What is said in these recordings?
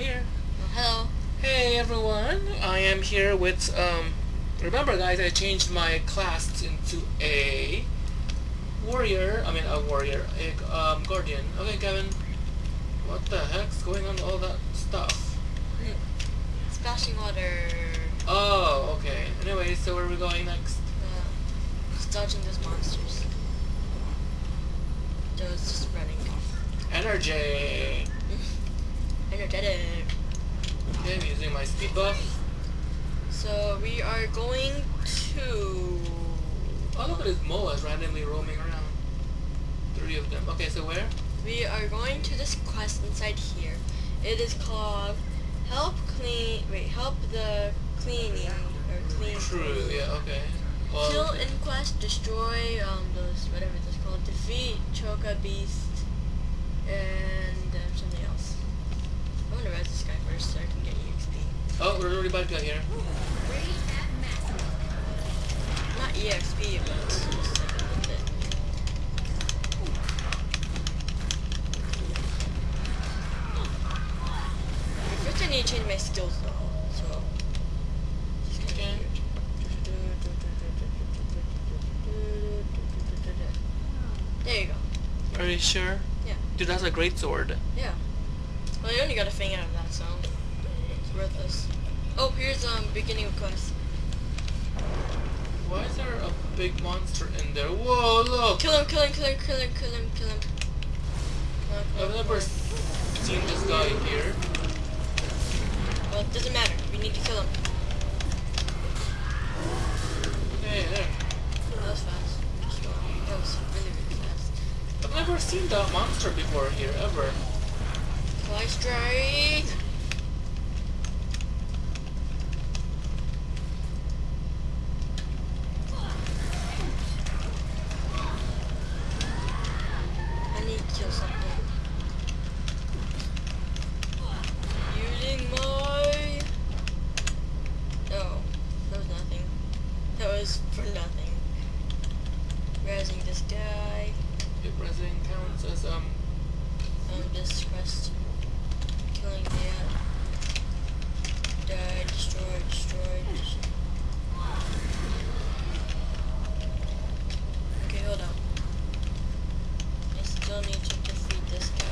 here. Oh, hello. Hey everyone, I am here with, um, remember guys, I changed my class into a warrior, I mean a warrior, a um, guardian. Okay Kevin, what the heck's going on with all that stuff? Splashing water. Oh, okay. Anyway, so where are we going next? Uh, dodging those monsters. Joe's just running. Energy! Energetic. Okay, I'm using my speed buff. So we are going to. Oh, look at these moas randomly roaming around. Three of them. Okay, so where? We are going to this quest inside here. It is called Help Clean. Wait, Help the Cleaning or Clean. True, yeah, okay. Well, Kill Inquest, destroy um those whatever it's called, defeat Choka Beast, and um, something else. I want to res this guy first so I can get EXP. Oh, we're already about to get here. Not EXP, but it's just like a little bit. First, I need to change my skills though. So. Okay. There you go. Are you sure? Yeah. Dude, that's a great sword. Yeah. Well, you only got a fang out of that, so Oh, here's um beginning of quest. Why is there a big monster in there? Whoa, look! Kill him, kill him, kill him, kill him, kill him, kill him. Come on, come I've on, never seen this guy here. Well, it doesn't matter. We need to kill him. Hey, there. That was fast. That was really, really fast. I've never seen that monster before here, ever. Fly strike. I need to kill something. Using my. Oh, that was nothing. That was for nothing. Razzing this guy. Hit resin counts as, um, Um, this quest. Killing that. Die, destroy, destroy, destroy. Okay, hold on. I still need to defeat this guy.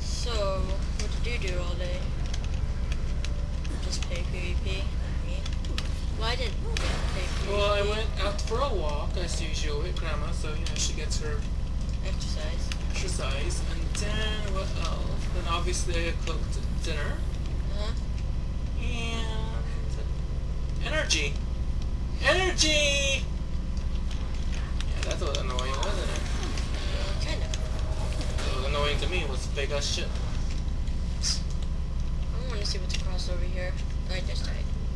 So, what did you do all day? Just play PvP? Me? Well, I didn't yeah, well, I went out for a walk, as usual, with Grandma, so, you know, she gets her Exercise. exercise. And then, what else? Then, obviously, I cooked dinner. Uh-huh. And... Energy! Energy! Yeah, that was annoying, wasn't it? Uh, kind of. It was annoying to me, it was big as shit. I want to see what's across over here. I just died.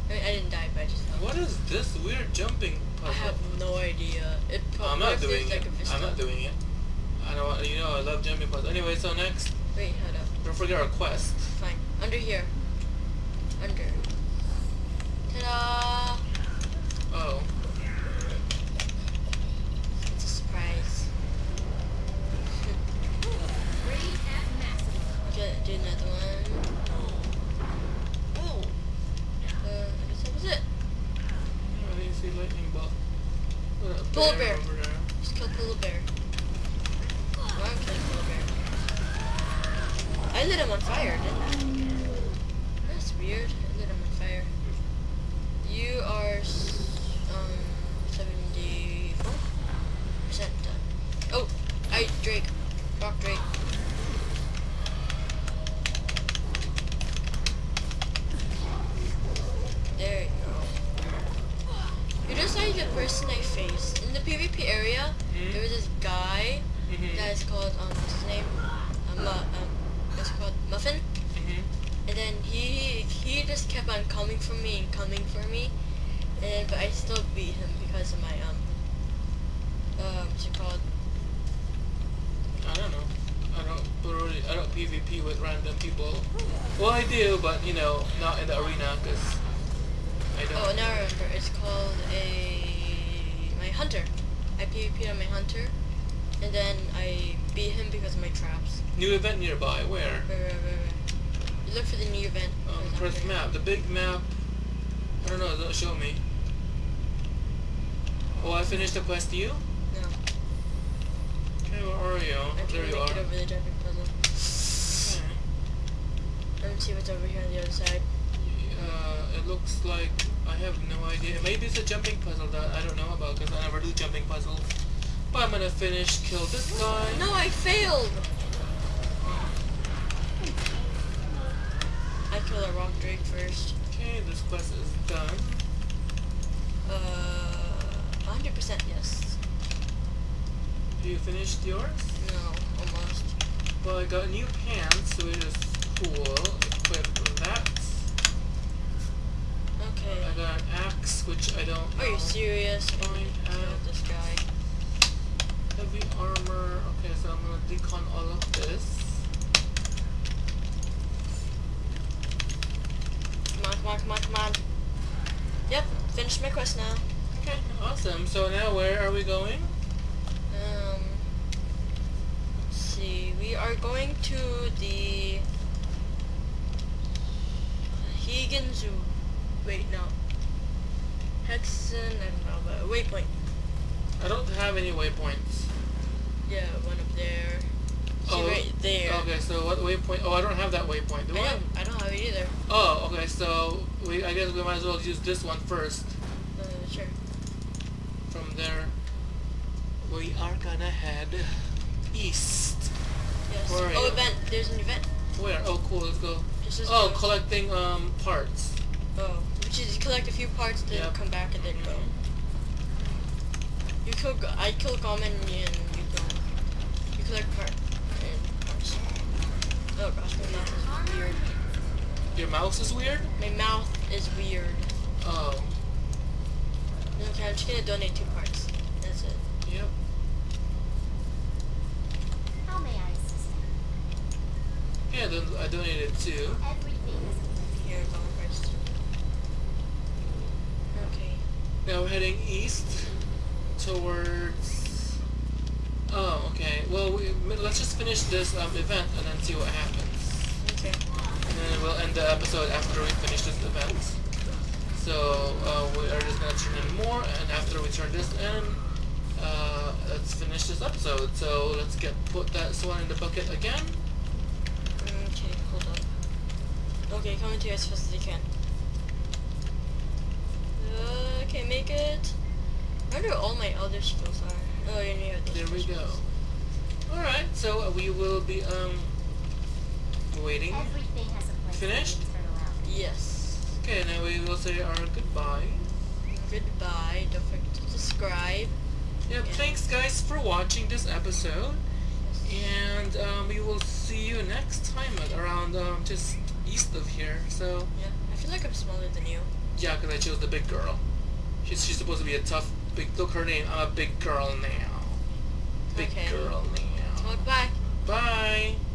I, mean, I didn't die, but I just fell. What is this weird jumping I have no idea. It I'm probably not doing like it. I'm not doing it. I don't know, you know, I love jumping puzzles. Anyway, so next, Wait, hold up. don't forget our quest. Fine. Under here. Under. Ta-da! Oh, It's a surprise. Okay, do another one. Oh! Uh, I guess that was it. I didn't see lightning bolt. What a Polar bear. Just kill Polar Bear. I'm killing Polar Bear? I lit him on fire, didn't I? That's weird. I lit him on fire. You are s- called um what's his name? Um, uh, um it's called Muffin. Mm -hmm. And then he he just kept on coming for me and coming for me, and but I still beat him because of my um uh what's it called? I don't know. I don't really I don't PvP with random people. Oh, well, I do, but you know not in the arena because I don't. Oh, now I remember. It's called a my hunter. I PvP on my hunter and then I beat him because of my traps. New event nearby. Where? Wait, wait. You look for the new event. Um, press map. The big map. I don't know. Don't show me. Oh, I finished the quest. You? No, Okay, where are you? I'm there you are. it over the jumping puzzle. Okay. Let me see what's over here on the other side. Uh, it looks like I have no idea. Maybe it's a jumping puzzle that I don't know about because I never do jumping puzzles. But I'm gonna finish, kill this guy. No, I failed! I kill a rock drake first. Okay, this quest is done. Uh, 100% yes. You finished yours? No, almost. Well, I got a new pants, which is cool. Equip that. Okay. I got an axe, which I don't know. Are you serious? I Fine, need to kill uh, this guy. Heavy armor. Okay, gonna decon all of this. Come on, come on, come on, come on. Yep, finished my quest now. Okay, awesome. So now where are we going? Um, let's see. We are going to the Higgins. Wait, no. Hexen. I don't know, but waypoint. I don't have any waypoints. Yeah, one up there. See Oh, right there. Okay, so what waypoint? Oh, I don't have that waypoint. Do I I? don't, I don't have it either. Oh, okay. So we, I guess we might as well use this one first. Uh, sure. From there, we are gonna head east. Yes. Where oh, event. There's an event. Where? Oh, cool. Let's go. Oh, go. collecting um parts. Oh, which is collect a few parts, then Yep. come back and then go. You kill. I kill common and you go. You collect part. Oh gosh, my mouth is weird. Your mouse is weird. My mouth is weird. Oh, Okay, I'm just gonna donate two parts. That's it. yep. How may I assist? Yeah, then I donated two. Everything is Here, go first. Okay. Now we're heading east towards. Okay. Well, we, let's just finish this um, event and then see what happens. Okay. And then we'll end the episode after we finish this event. So uh, we are just gonna turn in more, and after we turn this in, uh, let's finish this episode. So let's get put that one in the bucket again. Okay, hold on. Okay, coming to you as fast as you can. Okay, make it. I wonder what all my other skills are. Oh, yeah, yeah. There we go. Skills. All right. So uh, we will be um waiting. Everything has a place. Finished? to turn around. Yes. Okay. Now we will say our goodbye. Goodbye. Don't forget to subscribe. Yeah. Yeah. Thanks, guys, for watching this episode. And um, we will see you next time at around um, just east of here. So Yeah. I feel like I'm smaller than you. yeah, 'cause I chose the big girl. She's she's supposed to be a tough big. Look her name. I'm a big girl now. Big Okay. girl now. Well, bye. Bye.